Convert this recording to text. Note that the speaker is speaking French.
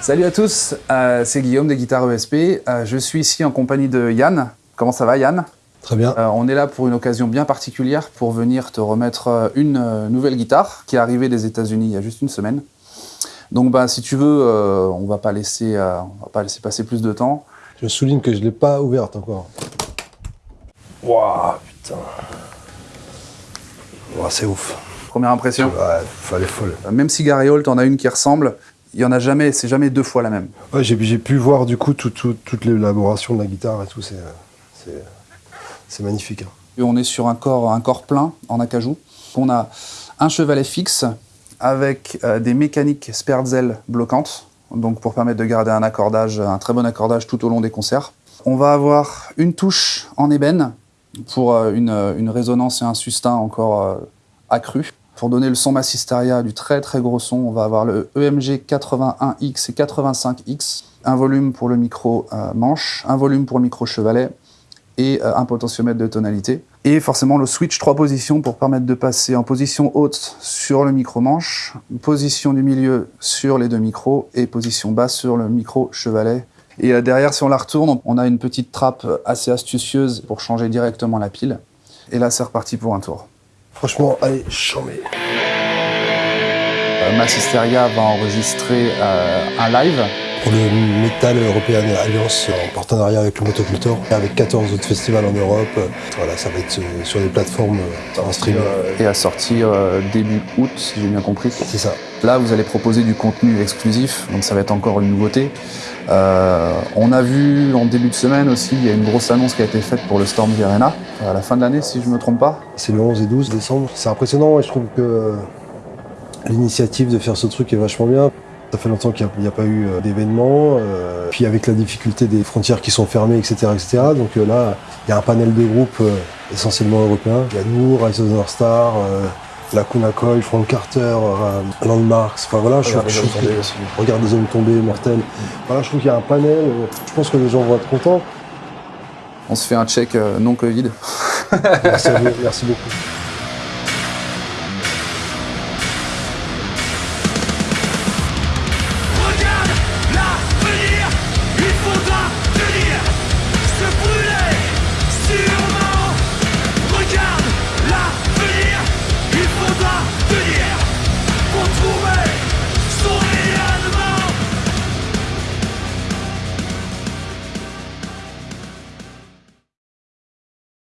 Salut à tous, euh, c'est Guillaume des Guitares ESP. Euh, je suis ici en compagnie de Yann. Comment ça va Yann? Très bien. Euh, on est là pour une occasion bien particulière pour venir te remettre une nouvelle guitare qui est arrivée des États-Unis il y a juste une semaine. Donc bah, si tu veux, euh, on va pas laisser, euh, on va pas laisser passer plus de temps. Je souligne que je ne l'ai pas ouverte encore. Waouh, putain. C'est ouf. Première impression. Ouais, elle est folle. Même si Gary Holt en a une qui ressemble, il y en a jamais, c'est jamais deux fois la même. Ouais, j'ai pu voir du coup tout- tout- toute l'élaboration de la guitare et tout. C'est magnifique. hein. Et on est sur un corps, un corps plein en acajou. On a un chevalet fixe avec euh, des mécaniques Sperzel bloquantes, donc pour permettre de garder un accordage, un très bon accordage tout au long des concerts. On va avoir une touche en ébène pour euh, une, euh, une résonance et un sustain encore euh, accru. Pour donner le son Massisteria du très très gros son, on va avoir le EMG 81X et 85X, un volume pour le micro euh, manche, un volume pour le micro chevalet, et euh, un potentiomètre de tonalité. Et forcément le switch trois positions pour permettre de passer en position haute sur le micro manche, position du milieu sur les deux micros et position basse sur le micro chevalet. Et euh, derrière, si on la retourne, on a une petite trappe assez astucieuse pour changer directement la pile. Et là, c'est reparti pour un tour. Franchement, allez, chambé. Euh, Massisteria va enregistrer euh, un live Pour le Metal European Alliance en partenariat avec le Motocultor, avec 14 autres festivals en Europe. Voilà, ça va être euh, sur des plateformes euh, en streaming. et à sortir euh, début août, si j'ai bien compris. C'est ça. Là, vous allez proposer du contenu exclusif, donc ça va être encore une nouveauté. Euh, on a vu en début de semaine aussi, il y a une grosse annonce qui a été faite pour le Storm Arena, à la fin de l'année, si je ne me trompe pas. C'est le 11 et 12 décembre. C'est impressionnant et je trouve que l'initiative de faire ce truc est vachement bien. Ça fait longtemps qu'il n'y a, pas eu euh, d'événement. euh, puis avec la difficulté des frontières qui sont fermées, etc. etc. donc euh, là, il y a un panel de groupes euh, essentiellement européens. Il y a nous, Rise of the North Star, euh, Lacuna Coil, Frank Carter, euh, Landmarks. Enfin voilà, je, Regarde je les trouve que- aussi. Regarde des hommes tombés, mortels. Voilà, je trouve qu'il y a un panel. je pense que les gens vont être contents. On se fait un check non Covid. Merci à vous, merci beaucoup.